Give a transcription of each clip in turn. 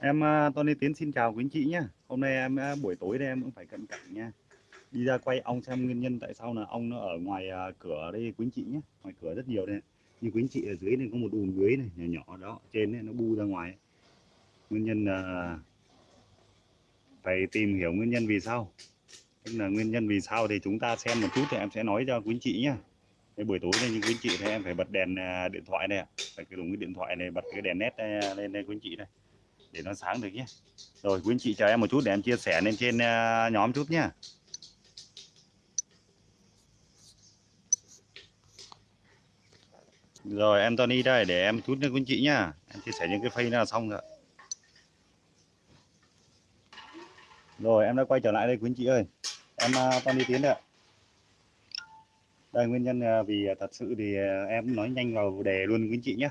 Em à, Tony Tiến xin chào quý anh chị nhé. Hôm nay em à, buổi tối đây em cũng phải cận cảnh nha. Đi ra quay ong xem nguyên nhân tại sao là ong nó ở ngoài à, cửa đây quý anh chị nhé. Ngoài cửa rất nhiều đây. Như quý anh chị ở dưới này có một đùm dưới này nhỏ nhỏ đó, trên này nó bu ra ngoài. Nguyên nhân là phải tìm hiểu nguyên nhân vì sao. Tức là nguyên nhân vì sao thì chúng ta xem một chút thì em sẽ nói cho quý anh chị nhé. Cái buổi tối này như quý anh chị thì em phải bật đèn điện thoại này, phải dùng cái điện thoại này bật cái đèn nét lên đây quý anh chị đây để nó sáng được nhé. Rồi, quý anh chị chờ em một chút để em chia sẻ lên trên à, nhóm chút nhé. Rồi em Tony đây, để em chút nữa quý anh chị nhá. Em chia sẻ những cái phay là xong rồi. Rồi, em đã quay trở lại đây quý anh chị ơi. Em à, Tony Tiến đây đây, nguyên nhân à, vì thật sự thì em nói nhanh vào đề luôn quý anh chị nhé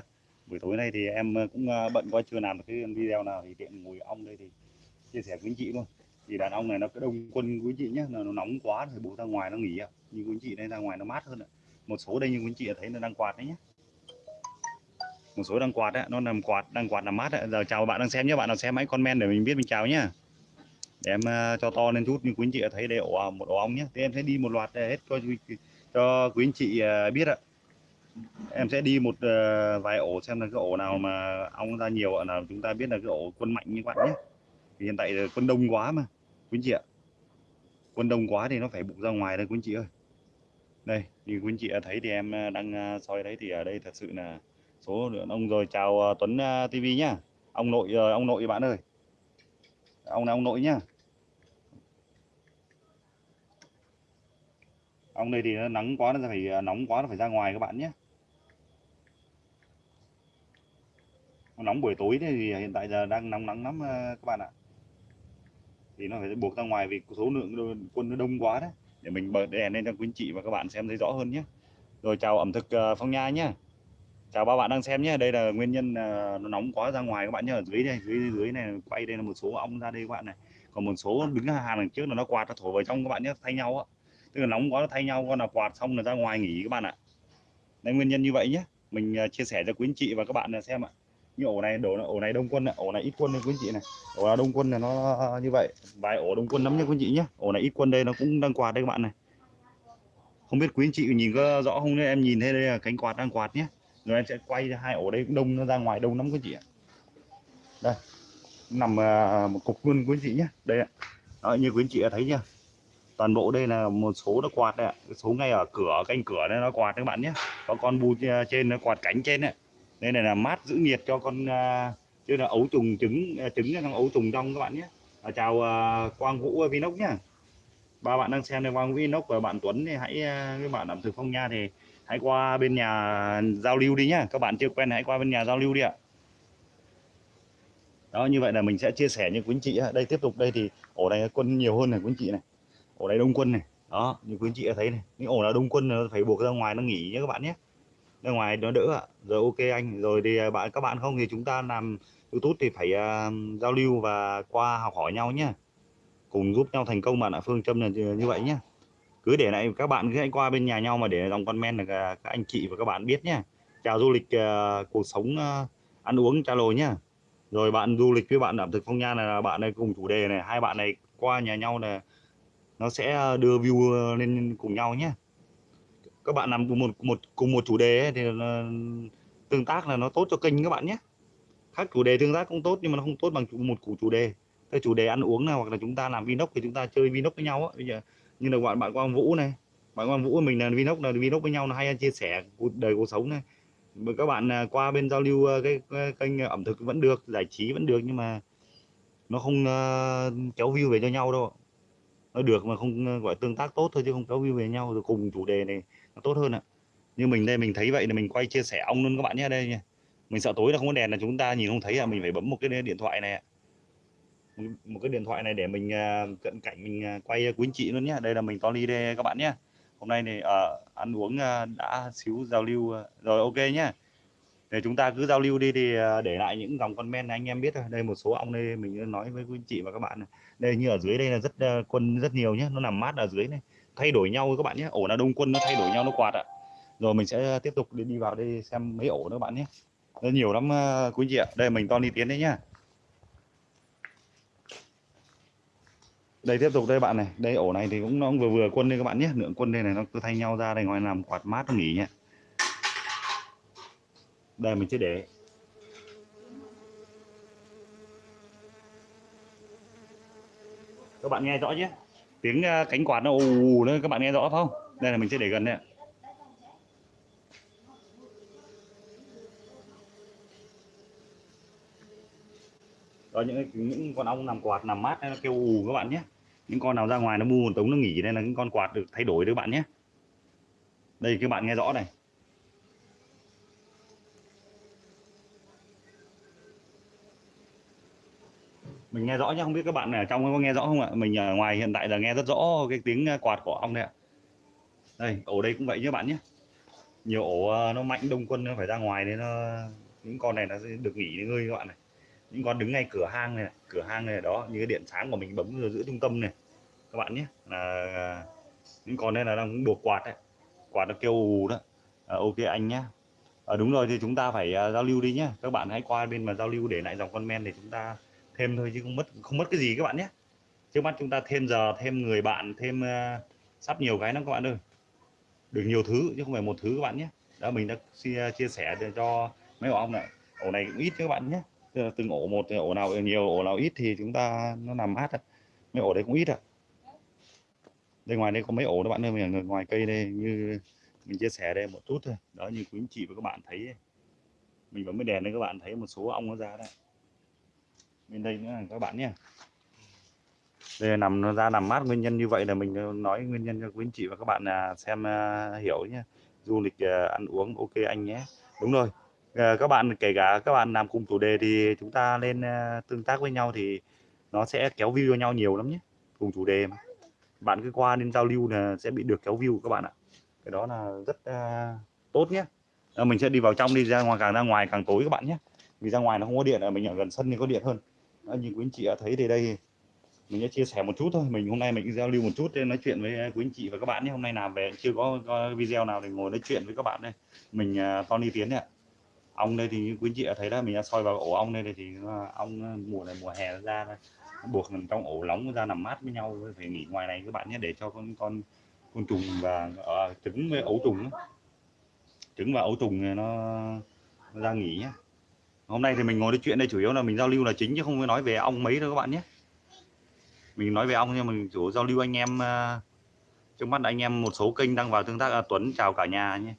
buổi tối nay thì em ờ, cũng ờ, bận quá, chưa làm được cái video nào thì tiện ngồi ong đây thì chia sẻ với anh chị luôn. Thì đàn ong này nó cứ đông quân quý chị nhé nó nóng quá thì bố ra ngoài nó nghỉ ạ. Như quý chị đây, ra ngoài nó mát hơn ạ. Một số đây như quý chị thấy nó đang quạt đấy nhé một số đang quạt đấy nó nằm quạt, đang quạt làm mát đấy. giờ chào bạn đang xem nhé bạn nào xem hãy comment để mình biết mình chào nhá. Để em ờ, cho to lên chút như quý anh chị thấy đây, ổ, một ổ ong nhé thì em sẽ đi một loạt hết cho cho quý anh chị biết ạ em sẽ đi một uh, vài ổ xem là cái ổ nào mà ong ra nhiều nào chúng ta biết là cái ổ quân mạnh như bạn nhé. Thì hiện tại quân đông quá mà quý chị ạ. Quân đông quá thì nó phải bụng ra ngoài đây quý chị ơi. Đây như quý chị thấy thì em ờ, đang ờ, soi đấy thì ở đây thật sự là số lượng ông rồi. Chào Tuấn TV nhá. Ông nội ông nội bạn ơi. Ông là ông nội nhá. Ông đây thì nó nắng quá nó phải nóng quá nó phải ra ngoài các bạn nhé. Nóng buổi tối thì hiện tại giờ đang nóng nắng lắm ờ, các bạn ạ. Thì nó phải buộc ra ngoài vì số lượng quân nó đông quá đấy. Để mình bật đèn lên cho quý anh chị và các bạn xem thấy rõ hơn nhé. Rồi chào ẩm thực ờ, phong nha nhé. Chào ba bạn đang xem nhé. Đây là nguyên nhân ờ, nó nóng quá ra ngoài các bạn nhé. Ở dưới đây, dưới dưới này quay đây là một số ong ra đây các bạn này. Còn một số đứng hàng đằng trước là nó quạt nó thổi vào trong các bạn nhé, thay nhau á. Tức là nóng quá nó thay nhau, con là quạt xong là ra ngoài nghỉ các bạn ạ. Đây nguyên nhân như vậy nhé. Mình chia sẻ cho quý anh chị và các bạn xem ạ như ổ này đổ ổ này đông quân này, ổ này ít quân này quý chị này. Ổ là đông quân là nó như vậy. Vài ổ đông quân lắm nha quý chị nhé ổ này ít quân đây nó cũng đang quạt đây các bạn này. Không biết quý anh chị nhìn có rõ không em nhìn thấy đây là cánh quạt đang quạt nhé rồi em sẽ quay hai ổ đây cũng đông nó ra ngoài đông lắm quý chị ạ. Đây nằm à, một cục luôn quý chị nhé đây ạ. Đó, như quý anh chị thấy chưa? Toàn bộ đây là một số nó quạt đây ạ. Số ngay ở cửa canh cửa đây nó quạt các bạn nhé có con bu à, trên nó quạt cánh trên đấy đây này là mát giữ nhiệt cho con uh, chứ là ấu trùng trứng à, trứng trong ấu trùng đông các bạn nhé. À, chào uh, quang vũ vinox nhá. Ba bạn đang xem đây quang vũ vinox và bạn tuấn thì hãy uh, các bạn làm thực phong nha thì hãy qua bên nhà giao lưu đi nhá. Các bạn chưa quen hãy qua bên nhà giao lưu đi ạ. Đó như vậy là mình sẽ chia sẻ như quý anh chị đây tiếp tục đây thì ổ này quân nhiều hơn này quý anh chị này. Ổ này đông quân này. Đó như quý anh chị thấy này. Những ổ là đông quân nó phải buộc ra ngoài nó nghỉ nhé các bạn nhé ra ngoài nó đỡ ạ. Rồi ok anh rồi thì à, bạn các bạn không thì chúng ta làm youtube thì phải uh, giao lưu và qua học hỏi nhau nhé cùng giúp nhau thành công bạn ạ phương châm là như vậy nhé cứ để lại các bạn cứ hãy qua bên nhà nhau mà để dòng comment là các anh chị và các bạn biết nhé chào du lịch uh, cuộc sống uh, ăn uống trao lồi nhá. Rồi bạn du lịch với bạn ẩm thực phong nha là bạn này cùng chủ đề này hai bạn này qua nhà nhau là nó sẽ đưa view lên cùng nhau nhé các bạn làm cùng một một cùng một chủ đề ấy, thì tương tác là nó tốt cho kênh các bạn nhé. Khác chủ đề tương tác cũng tốt nhưng mà nó không tốt bằng một chủ chủ đề. Cái chủ đề ăn uống nào hoặc là chúng ta làm vinox thì chúng ta chơi vinox với nhau á. Bây giờ như là bạn bạn quang vũ này bạn quang vũ mình là vinox là vinox với nhau là hay chia sẻ cuộc đời cuộc sống này. Các bạn à, qua bên giao lưu à, cái, cái kênh ẩm thực vẫn được giải trí vẫn được nhưng mà nó không uh, kéo view về cho nhau đâu nó được mà không ờ, gọi tương tác tốt thôi chứ không kéo view về nhau rồi cùng chủ đề này nó tốt hơn ạ. Như mình đây mình thấy vậy là mình quay chia sẻ ông luôn các bạn nhé đây nha. Mình sợ tối là không có đèn là chúng ta nhìn không thấy à mình phải bấm một cái điện thoại này một cái điện thoại này để mình ờ, cận cảnh mình quay quý anh chị luôn nhé đây là mình Tony đây các bạn nhé hôm nay này uh, ăn uống uh, đã xíu giao lưu uh, rồi ok nhé để chúng ta cứ giao lưu đi thì ờ, để lại những dòng comment này anh em biết thôi. Đây một số ong đây mình nói với quý chị và các bạn này. đây như ở dưới đây là rất ờ, quân rất nhiều nhé nó nằm mát ở dưới này. Thay đổi nhau các bạn nhé ổ là đông quân nó thay đổi nhau nó quạt ạ. Rồi mình sẽ tiếp tục đi, đi vào đây xem mấy ổ nữa các bạn nhé. Nó nhiều lắm ờ, quý chị ạ. Đây mình to đi tiến đấy nhá. Đây tiếp tục đây bạn này. Đây ổ này thì cũng nó cũng vừa vừa quân đây các bạn nhé. Lượng quân đây này nó cứ thay nhau ra đây ngoài làm quạt mát nó nghỉ nhé đây, mình sẽ để. Các bạn nghe rõ chứ tiếng ờ, cánh quạt nó ù nữa, các bạn nghe rõ không? Đây là mình sẽ để gần đây ạ. đó, những những con ong nằm quạt, nằm mát nó kêu ù các bạn nhé. Những con nào ra ngoài nó mua một tống, nó nghỉ đây là những con quạt được thay đổi đấy các bạn nhé. Đây, các bạn nghe rõ này. Mình nghe rõ nhá không biết các bạn ở trong có nghe rõ không ạ? Mình ở ngoài hiện tại là nghe rất rõ cái tiếng quạt của ong đây ạ. Đây ổ đây cũng vậy nhé bạn nhé nhiều ổ nó mạnh đông quân nó phải ra ngoài nên nó những con này nó sẽ được nghỉ ngơi các bạn này. Những con đứng ngay cửa hang này cửa hang này đó như cái điện sáng của mình bấm ở giữa trung tâm này. Các bạn nhé là những con đây là đang buộc quạt đấy. Quạt nó kêu ù đó. À, ok anh nhé à, đúng rồi thì chúng ta phải uh, giao lưu đi nhé các bạn hãy qua bên mà giao lưu để lại dòng comment để chúng ta thêm thôi chứ không mất không mất cái gì các bạn nhé. Trước mắt chúng ta thêm giờ thêm người bạn thêm uh, sắp nhiều cái lắm các bạn ơi. Được nhiều thứ chứ không phải một thứ các bạn nhé. Đã mình đã chia, ờ, chia sẻ cho mấy ổ ong này. Ổ này cũng ít các bạn nhé. Từng ổ một ổ nào nhiều ổ nào ít thì chúng ta nó nằm mát à. mấy ổ đấy cũng ít à. Đây ngoài đây có mấy ổ đó bạn ơi mình ngoài cây đây như mình chia sẻ đây một chút thôi. Đó như quý anh chị và các bạn thấy mình bấm cái đèn đây các bạn thấy một số ong nó ra đây bên đây nữa các bạn nhé. Đây là nằm nó ra nằm mát nguyên nhân như vậy là mình nói nguyên nhân cho quý anh chị và các bạn là xem uh, hiểu nhé. Du lịch uh, ăn uống ok anh nhé. Đúng rồi. Uh, các bạn kể cả các bạn làm cùng chủ đề thì chúng ta lên uh, tương tác với nhau thì nó sẽ kéo view cho nhau nhiều lắm nhé. Cùng chủ đề mà. Bạn cứ qua nên giao lưu là sẽ bị được kéo view các bạn ạ. Cái đó là rất uh, tốt nhé. À, mình sẽ đi vào trong đi ra ngoài càng ra ngoài càng tối các bạn nhé. Vì ra ngoài nó không có điện ở mình ở gần sân thì có điện hơn à, như quý anh chị đã thấy thì đây mình sẽ chia sẻ một chút thôi. Mình hôm nay mình giao lưu một chút để nói chuyện với ờ, quý anh chị và các bạn nhé. Hôm nay làm về chưa có, có video nào để ngồi nói chuyện với các bạn đây. Mình uh, Tony Tiến ạ. Ong đây thì như quý anh chị đã thấy đó mình đã soi vào ổ ong đây thì ong mùa này mùa hè ra buộc nằm trong ổ nóng ra nằm mát với nhau phải nghỉ ngoài này các bạn nhé để cho con con con trùng và uh, trứng với ấu trùng trứng và ấu trùng nó ra nghỉ nhé hôm nay thì mình ngồi nói chuyện đây chủ yếu là mình giao lưu là chính chứ không có nói về ong mấy đâu các bạn nhé. Mình nói về ong nhưng mình chủ giao lưu anh em ờ, trước mắt anh em một số kênh đang vào tương tác à, Tuấn chào cả nhà nhé.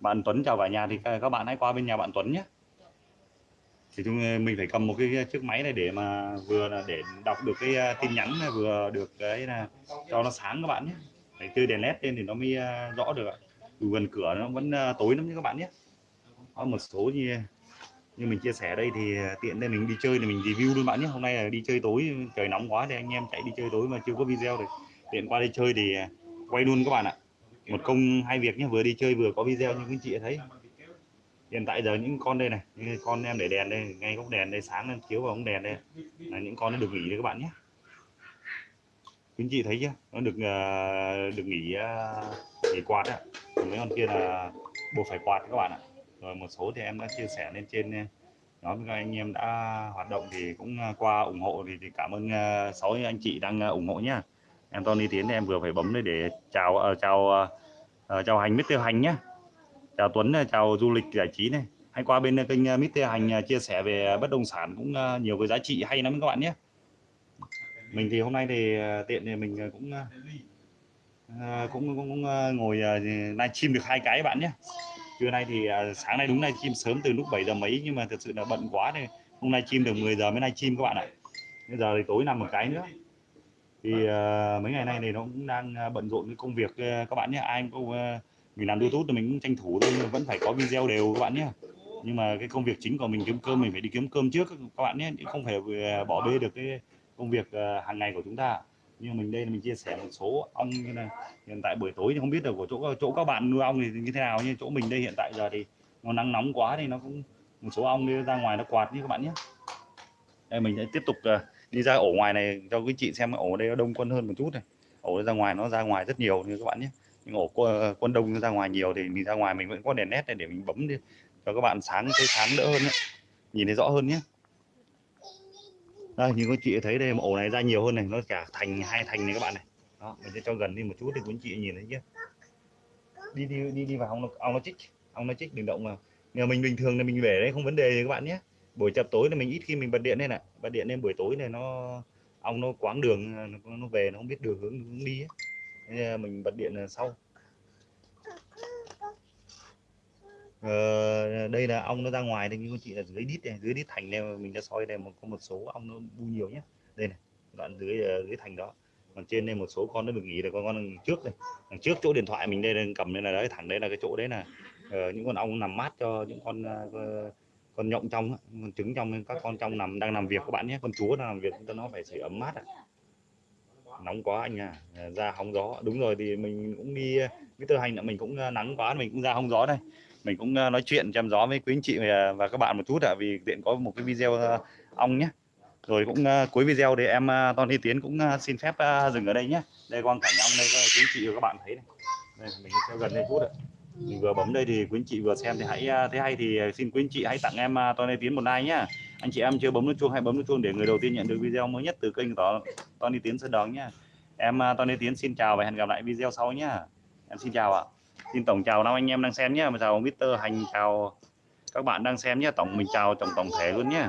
Bạn Tuấn chào cả nhà thì các bạn hãy qua bên nhà bạn Tuấn nhé. Thì chúng ờ, mình phải cầm một cái ờ, chiếc máy này để mà vừa là để đọc được cái tin nhắn này vừa được cái là cho nó sáng các bạn nhé. Phải chơi đèn led lên thì nó mới rõ được gần cửa nó vẫn tối lắm nhé các bạn nhé. Có một số như như mình chia sẻ đây thì à, tiện đây mình đi chơi thì mình review luôn bạn nhé. Hôm nay là đi chơi tối, trời nóng quá thì anh em chạy đi chơi tối mà chưa có video được tiện qua đây chơi thì à, quay luôn các bạn ạ. Một công hai việc nhé, vừa đi chơi vừa có video như quý chị thấy. Hiện tại giờ những con đây này những con em để đèn đây, ngay góc đèn đây, sáng lên chiếu vào ống đèn đây. Là những con nó được nghỉ đấy các bạn nhé. Quý chị thấy chưa? Nó được à, được nghỉ nghỉ quạt ạ. Mấy con kia là buộc phải quạt các bạn ạ rồi một số thì em đã chia sẻ lên trên eh, nhóm các anh em đã hoạt động thì cũng à, qua ủng hộ thì, thì cảm ơn à, sáu uh, anh chị đang uh, ủng hộ nhá. Em Tony Tiến em vừa phải bấm để chào uh, chào uh, chào hành Mr Hành nhá. Chào Tuấn chào du lịch giải trí này. Hãy qua bên kênh uh, Mr Hành uh, chia sẻ về bất động sản cũng uh, nhiều cái giá trị hay lắm các bạn nhé. Mình thì hôm nay thì tiện thì mình cũng cũng, cũng, cũng ngồi livestream được hai cái bạn nhé trưa nay thì à, sáng nay đúng livestream sớm từ lúc 7 giờ mấy nhưng mà thật sự là bận quá này hôm nay chim được 10 giờ mới nay chim các bạn ạ. Bây giờ thì tối nằm một cái nữa. Thì uh, mấy ngày nay thì nó cũng đang à, bận rộn với công việc các bạn nhé. Ai cũng uh, mình làm youtube thì mình cũng tranh thủ thôi vẫn phải có video đều các bạn nhé. Nhưng mà cái công việc chính của mình kiếm cơm mình phải đi kiếm cơm trước các bạn nhé không phải bỏ bê được cái công việc hàng ngày của chúng ta nhưng mình đây là mình chia sẻ một số ong như là hiện tại buổi tối thì không biết được của chỗ chỗ các bạn nuôi ong thì như thế nào, nhưng chỗ mình đây hiện tại giờ thì nó nắng nóng quá thì nó cũng, một số ong đi ra ngoài nó quạt như các bạn nhé. Đây, mình sẽ tiếp tục ờ, đi ra ổ ngoài này cho quý chị xem, ổ đây nó đông quân hơn một chút này. Ổ ra ngoài nó ra ngoài rất nhiều như các bạn nhé. Nhưng ổ quân ờ, đông ra ngoài nhiều thì mình ra ngoài mình vẫn có đèn nét này để mình bấm đi cho các bạn sáng, thấy sáng đỡ hơn ấy. nhìn thấy rõ hơn nhé đây như các chị thấy đây ổ này ra nhiều hơn này nó cả thành hai thành này các bạn này. Đó mình sẽ cho gần đi một chút thì quý chị nhìn thấy chưa? Đi đi đi đi vào ông nó ong nó chích ong nó chích đừng động vào. Nhà mình bình thường là mình để đấy không vấn đề gì các bạn nhé. Buổi chập tối là mình ít khi mình bật điện lên này bật điện lên buổi tối này nó ong nó quáng đường nó, nó về nó không biết đường hướng hướng đi ấy. Nên mình bật điện là sau ờ, đây là ong nó ra ngoài đây như con chị là dưới đít này dưới đít thành này mình đã soi đây một có một số ong nó bu nhiều nhé đây này đoạn dưới ờ, dưới thành đó. Còn trên đây một số con nó được nghỉ rồi con con trước này đằng trước chỗ điện thoại mình đây đang cầm đây là đấy thẳng đấy là cái chỗ đấy là ờ, những con ong nằm mát cho những con ờ, con nhộng trong con trứng trong các con trong nằm đang làm việc các bạn nhé. Con chúa đang làm việc cho nó phải sưởi ấm mát à. nóng quá anh à ra hóng gió. Đúng rồi thì mình cũng đi ờ, cái tư hành là mình cũng nắng quá mình cũng ra hóng gió đây mình cũng nói chuyện chăm gió với quý anh chị và, các bạn một chút ạ vì tiện có một cái video ong nhé. Rồi cũng cuối video thì em Tony Tiến cũng xin phép dừng ở đây nhé. Đây quang cảnh ong đây quý anh chị và các bạn thấy này. Đây, mình theo gần đây chút ạ. Mình vừa bấm đây thì quý anh chị vừa xem thì hãy thấy hay thì xin quý anh chị hãy tặng em Tony Tiến một like nhá. Anh chị em chưa bấm nút chuông hãy bấm nút chuông để người đầu tiên nhận được video mới nhất từ kênh của Tony Tiến Sơn Đón nhá. Em Tony Tiến xin chào và hẹn gặp lại video sau nhá. Em xin chào ạ xin tổng chào năm anh em đang xem nhé chào Mr Hành chào các bạn đang xem nhé tổng mình chào tổng tổng thể luôn nhé